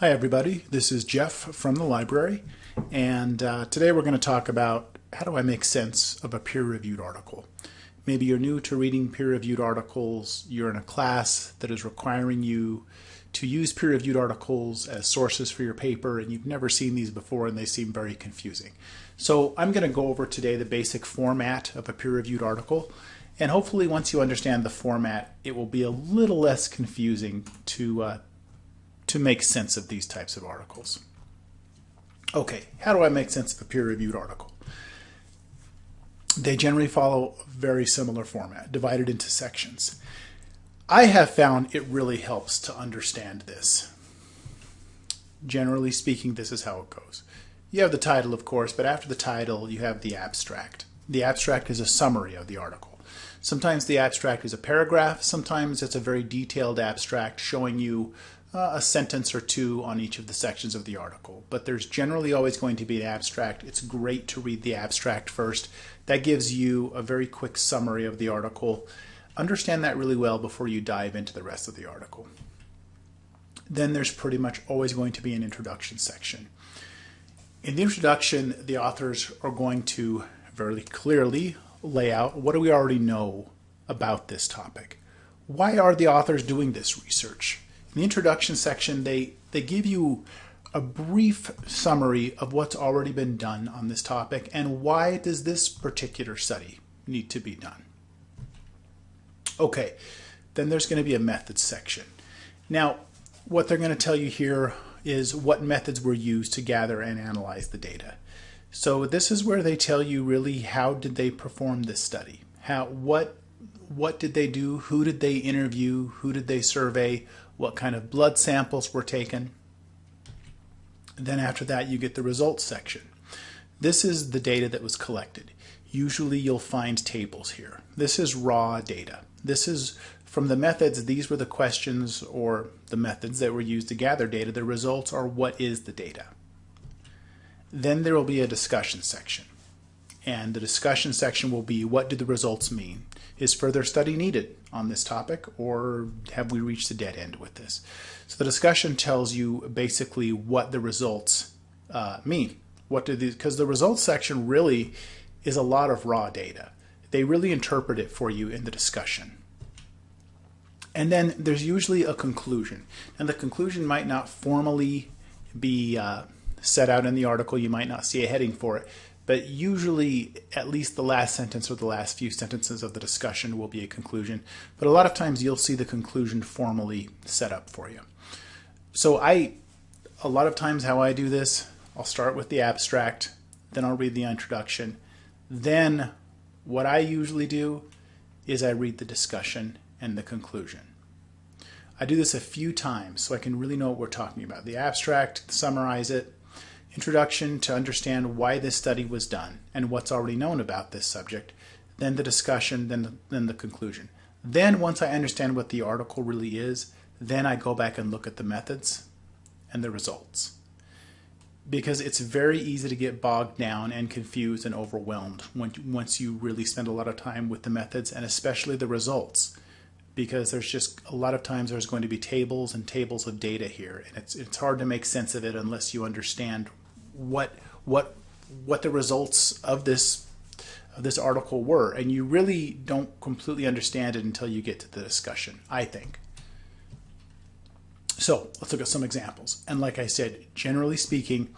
Hi everybody, this is Jeff from the library and uh, today we're going to talk about how do I make sense of a peer-reviewed article. Maybe you're new to reading peer-reviewed articles, you're in a class that is requiring you to use peer-reviewed articles as sources for your paper and you've never seen these before and they seem very confusing. So I'm going to go over today the basic format of a peer-reviewed article and hopefully once you understand the format it will be a little less confusing to uh, to make sense of these types of articles. Okay, how do I make sense of a peer-reviewed article? They generally follow a very similar format, divided into sections. I have found it really helps to understand this. Generally speaking, this is how it goes. You have the title, of course, but after the title, you have the abstract. The abstract is a summary of the article. Sometimes the abstract is a paragraph, sometimes it's a very detailed abstract showing you uh, a sentence or two on each of the sections of the article. But there's generally always going to be an abstract. It's great to read the abstract first. That gives you a very quick summary of the article. Understand that really well before you dive into the rest of the article. Then there's pretty much always going to be an introduction section. In the introduction, the authors are going to very clearly lay out what do we already know about this topic. Why are the authors doing this research? In the introduction section, they, they give you a brief summary of what's already been done on this topic and why does this particular study need to be done. Okay, then there's going to be a methods section. Now, what they're going to tell you here is what methods were used to gather and analyze the data. So this is where they tell you really how did they perform this study? How what what did they do? Who did they interview? Who did they survey? What kind of blood samples were taken. Then after that, you get the results section. This is the data that was collected. Usually you'll find tables here. This is raw data. This is from the methods, these were the questions or the methods that were used to gather data. The results are what is the data. Then there will be a discussion section. And the discussion section will be what do the results mean? Is further study needed on this topic or have we reached a dead end with this? So the discussion tells you basically what the results uh, mean. What do these, because the results section really is a lot of raw data. They really interpret it for you in the discussion. And then there's usually a conclusion. And the conclusion might not formally be uh, set out in the article. You might not see a heading for it, but usually at least the last sentence or the last few sentences of the discussion will be a conclusion. But a lot of times you'll see the conclusion formally set up for you. So I, a lot of times how I do this, I'll start with the abstract, then I'll read the introduction. Then what I usually do is I read the discussion and the conclusion. I do this a few times so I can really know what we're talking about. The abstract, summarize it, introduction to understand why this study was done and what's already known about this subject, then the discussion, then the, then the conclusion. Then once I understand what the article really is, then I go back and look at the methods and the results. Because it's very easy to get bogged down and confused and overwhelmed when, once you really spend a lot of time with the methods and especially the results because there's just a lot of times there's going to be tables and tables of data here and it's it's hard to make sense of it unless you understand what what what the results of this of this article were. And you really don't completely understand it until you get to the discussion i think. So let's look at some examples. And like i said generally speaking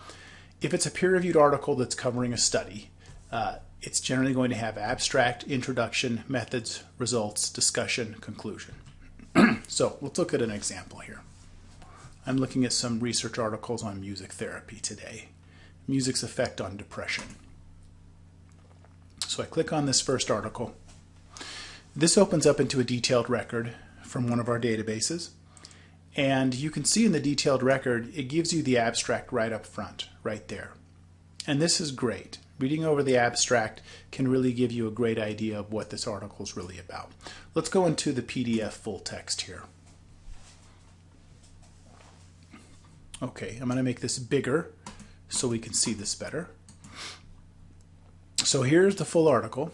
if it's a peer-reviewed article that's covering a study uh, it's generally going to have abstract introduction methods results discussion conclusion. So let's look at an example here. I'm looking at some research articles on music therapy today music's effect on depression. So I click on this first article. This opens up into a detailed record from one of our databases. And you can see in the detailed record, it gives you the abstract right up front, right there. And this is great. Reading over the abstract can really give you a great idea of what this article is really about. Let's go into the PDF full text here. Okay, I'm going to make this bigger so we can see this better. So here's the full article.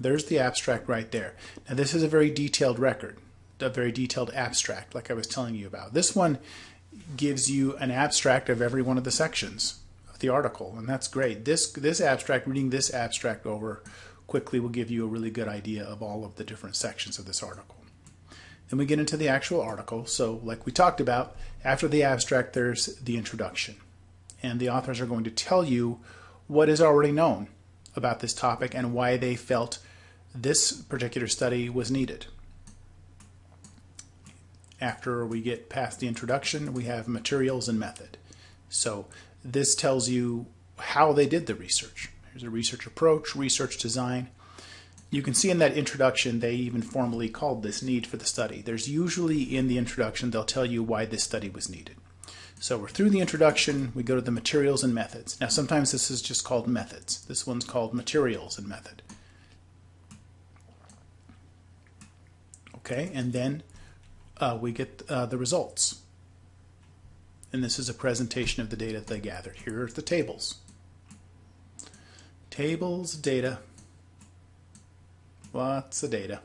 There's the abstract right there. Now this is a very detailed record, a very detailed abstract like I was telling you about. This one gives you an abstract of every one of the sections of the article, and that's great. This this abstract, reading this abstract over quickly will give you a really good idea of all of the different sections of this article. Then we get into the actual article. So like we talked about, after the abstract, there's the introduction. And the authors are going to tell you what is already known about this topic and why they felt this particular study was needed. After we get past the introduction, we have materials and method. So this tells you how they did the research. Here's a research approach, research design. You can see in that introduction, they even formally called this need for the study. There's usually in the introduction, they'll tell you why this study was needed. So we're through the introduction, we go to the materials and methods. Now sometimes this is just called methods. This one's called materials and method. Okay, and then uh, we get uh, the results. And this is a presentation of the data they gathered. Here are the tables. Tables, data, lots of data.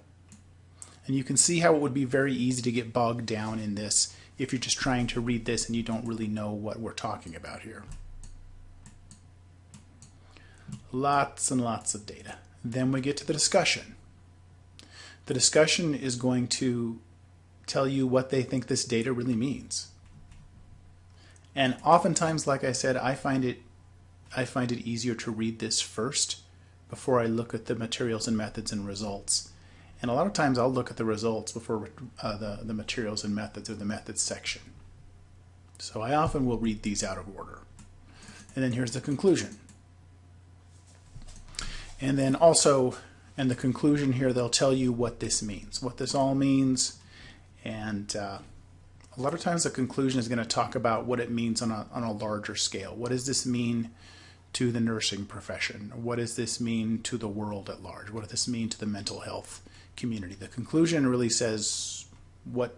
And you can see how it would be very easy to get bogged down in this if you're just trying to read this and you don't really know what we're talking about here. Lots and lots of data. Then we get to the discussion. The discussion is going to tell you what they think this data really means. And oftentimes, like I said, I find it I find it easier to read this first before I look at the materials and methods and results. And a lot of times I'll look at the results before uh, the, the materials and methods or the methods section. So I often will read these out of order. And then here's the conclusion. And then also, in the conclusion here, they'll tell you what this means, what this all means. And uh, a lot of times the conclusion is going to talk about what it means on a, on a larger scale. What does this mean to the nursing profession? What does this mean to the world at large? What does this mean to the mental health community? The conclusion really says what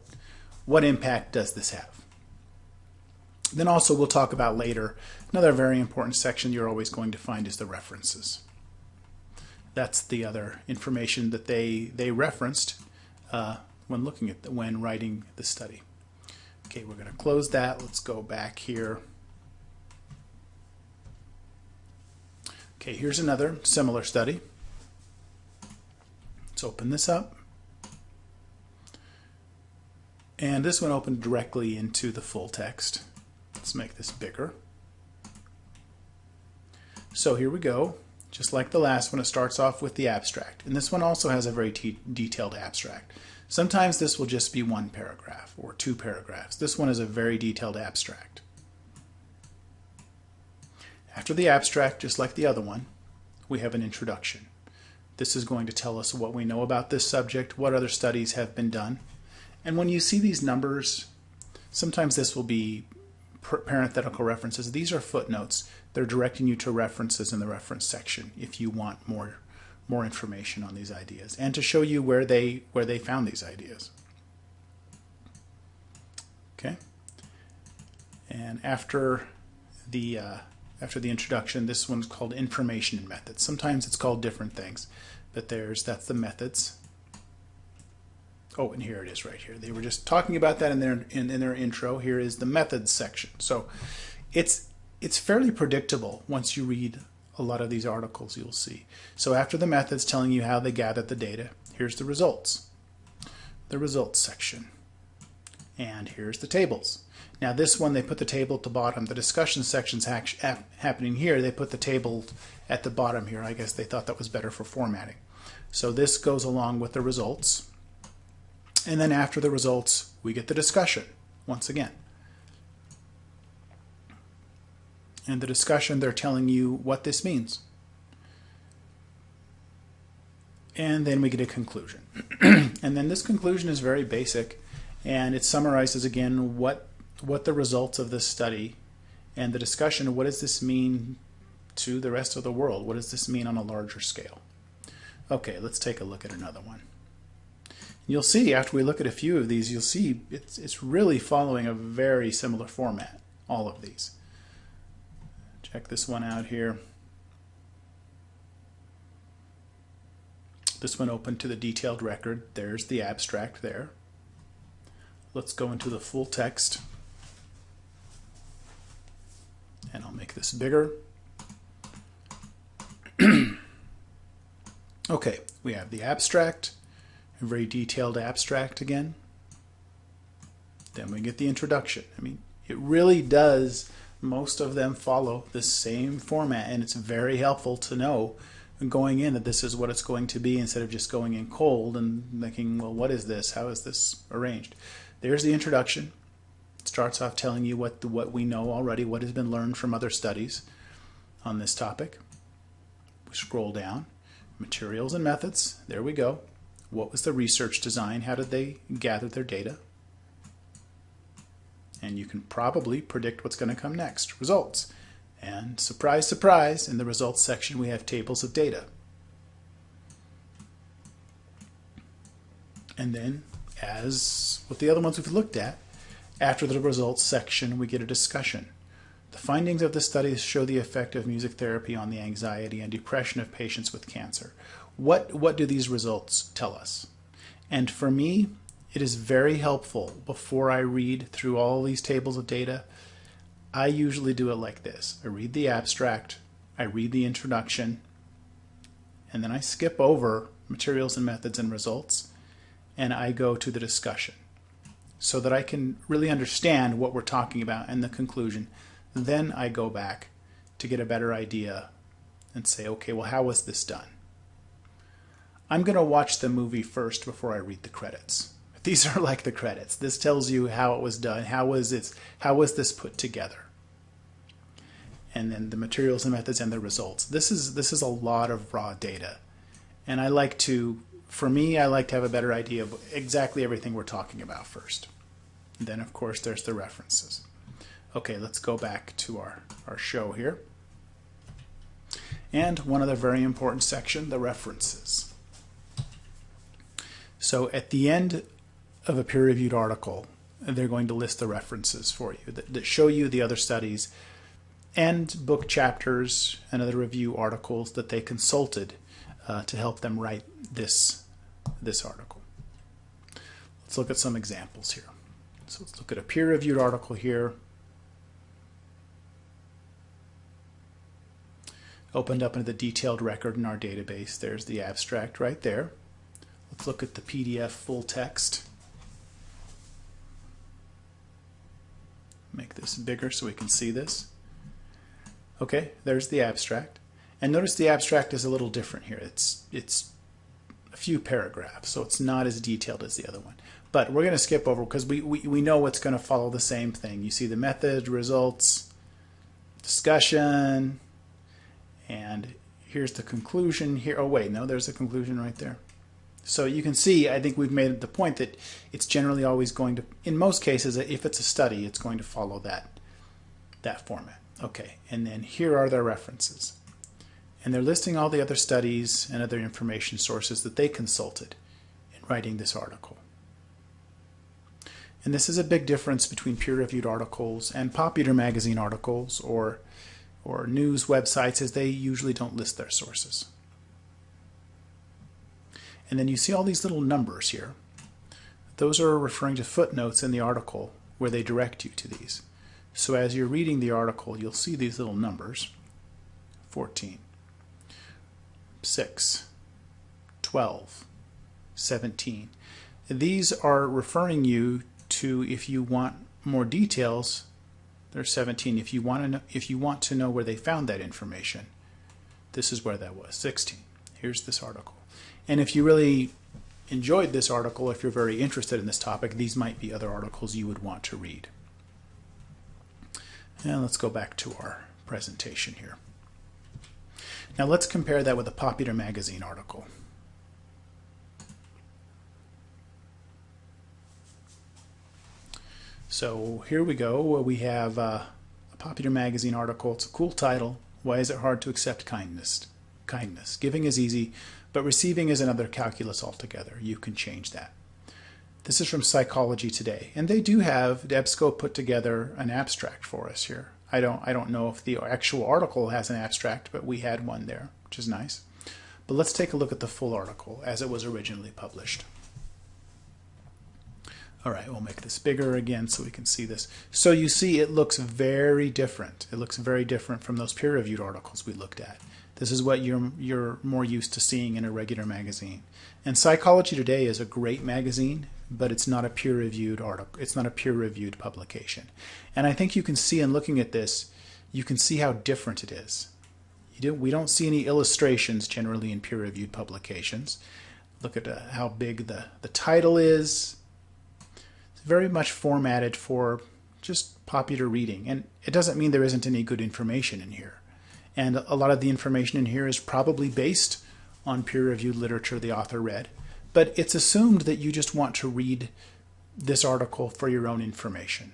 what impact does this have? Then also we'll talk about later, another very important section you're always going to find is the references. That's the other information that they, they referenced uh, when looking at the, when writing the study. Okay, we're going to close that. Let's go back here. Okay, here's another similar study. Open this up. And this one opened directly into the full text. Let's make this bigger. So here we go. Just like the last one, it starts off with the abstract. And this one also has a very detailed abstract. Sometimes this will just be one paragraph or two paragraphs. This one is a very detailed abstract. After the abstract, just like the other one, we have an introduction. This is going to tell us what we know about this subject, what other studies have been done. And when you see these numbers, sometimes this will be parenthetical references. These are footnotes. They're directing you to references in the reference section if you want more more information on these ideas and to show you where they where they found these ideas. Okay. And after the uh, after the introduction. This one's called information and methods. Sometimes it's called different things, but there's that's the methods. Oh, and here it is right here. They were just talking about that in their in, in their intro. Here is the methods section. So it's it's fairly predictable once you read a lot of these articles you'll see. So after the methods telling you how they gathered the data, here's the results. The results section. And here's the tables. Now this one, they put the table at the bottom. The discussion section's happening here. They put the table at the bottom here. I guess they thought that was better for formatting. So this goes along with the results. And then after the results, we get the discussion once again. And the discussion, they're telling you what this means. And then we get a conclusion. and then this conclusion is very basic and it summarizes again what what the results of this study and the discussion of what does this mean to the rest of the world? What does this mean on a larger scale? Okay, let's take a look at another one. You'll see after we look at a few of these, you'll see it's, it's really following a very similar format, all of these. Check this one out here. This one open to the detailed record. There's the abstract there. Let's go into the full text. And I'll make this bigger. okay, we have the abstract, a very detailed abstract again. Then we get the introduction. I mean, it really does, most of them follow the same format, and it's very helpful to know going in that this is what it's going to be instead of just going in cold and thinking, well, what is this? How is this arranged? There's the introduction. It starts off telling you what, the, what we know already, what has been learned from other studies on this topic. We scroll down. Materials and methods. There we go. What was the research design? How did they gather their data? And you can probably predict what's going to come next. Results. And surprise, surprise, in the results section we have tables of data. And then, as with the other ones we've looked at, after the results section we get a discussion. The findings of the studies show the effect of music therapy on the anxiety and depression of patients with cancer. What, what do these results tell us? And for me, it is very helpful before I read through all these tables of data I usually do it like this. I read the abstract, I read the introduction, and then I skip over materials and methods and results, and I go to the discussion so that I can really understand what we're talking about and the conclusion. Then I go back to get a better idea and say, okay, well, how was this done? I'm going to watch the movie first before I read the credits. These are like the credits. This tells you how it was done. How was it? How was this put together? and then the materials and methods and the results. This is this is a lot of raw data. And I like to for me I like to have a better idea of exactly everything we're talking about first. And then of course there's the references. Okay, let's go back to our, our show here. And one other very important section, the references. So at the end of a peer-reviewed article, they're going to list the references for you that, that show you the other studies and book chapters and other review articles that they consulted uh, to help them write this, this article. Let's look at some examples here. So let's look at a peer-reviewed article here. Opened up into the detailed record in our database. There's the abstract right there. Let's look at the PDF full text. Make this bigger so we can see this. Okay, there's the abstract. And notice the abstract is a little different here. It's, it's a few paragraphs, so it's not as detailed as the other one. But we're going to skip over because we, we, we know what's going to follow the same thing. You see the method, results, discussion, and here's the conclusion here. Oh, wait, no, there's a conclusion right there. So you can see, I think we've made the point that it's generally always going to, in most cases, if it's a study, it's going to follow that, that format. Okay, and then here are their references. And they're listing all the other studies and other information sources that they consulted in writing this article. And this is a big difference between peer-reviewed articles and popular magazine articles or, or news websites as they usually don't list their sources. And then you see all these little numbers here. Those are referring to footnotes in the article where they direct you to these. So as you're reading the article, you'll see these little numbers. 14, 6, 12, 17. These are referring you to if you want more details, there's 17. If you want to know, if you want to know where they found that information, this is where that was, 16. Here's this article. And if you really enjoyed this article, if you're very interested in this topic, these might be other articles you would want to read. And let's go back to our presentation here. Now let's compare that with a popular magazine article. So here we go. We have uh, a popular magazine article. It's a cool title. Why is it hard to accept kindness? Kindness. Giving is easy, but receiving is another calculus altogether. You can change that. This is from Psychology Today, and they do have EBSCO put together an abstract for us here. I don't I don't know if the actual article has an abstract, but we had one there, which is nice. But let's take a look at the full article as it was originally published. All right, we'll make this bigger again so we can see this. So you see it looks very different. It looks very different from those peer-reviewed articles we looked at. This is what you're, you're more used to seeing in a regular magazine. And Psychology Today is a great magazine, but it's not a peer-reviewed article. It's not a peer-reviewed publication. And I think you can see in looking at this, you can see how different it is. Do, we don't see any illustrations generally in peer-reviewed publications. Look at uh, how big the, the title is, It's very much formatted for just popular reading. And it doesn't mean there isn't any good information in here. And a lot of the information in here is probably based on peer-reviewed literature the author read. But it's assumed that you just want to read this article for your own information.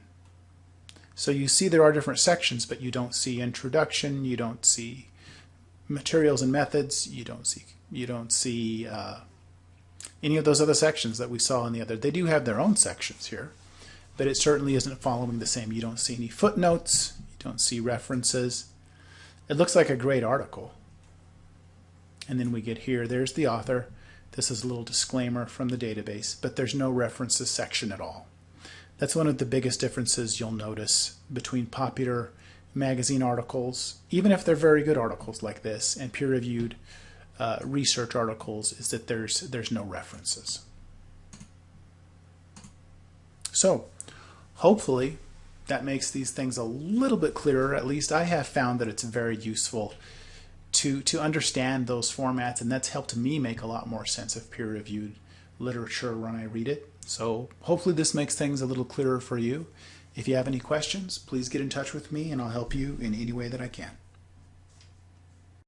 So you see there are different sections, but you don't see introduction, you don't see materials and methods, you don't see you don't see uh, any of those other sections that we saw in the other. They do have their own sections here, but it certainly isn't following the same. You don't see any footnotes, you don't see references. It looks like a great article. And then we get here, there's the author. This is a little disclaimer from the database, but there's no references section at all. That's one of the biggest differences you'll notice between popular magazine articles, even if they're very good articles like this, and peer-reviewed uh, research articles is that there's there's no references. So hopefully that makes these things a little bit clearer. At least I have found that it's very useful to to understand those formats, and that's helped me make a lot more sense of peer-reviewed literature when I read it. So hopefully this makes things a little clearer for you. If you have any questions, please get in touch with me and I'll help you in any way that I can.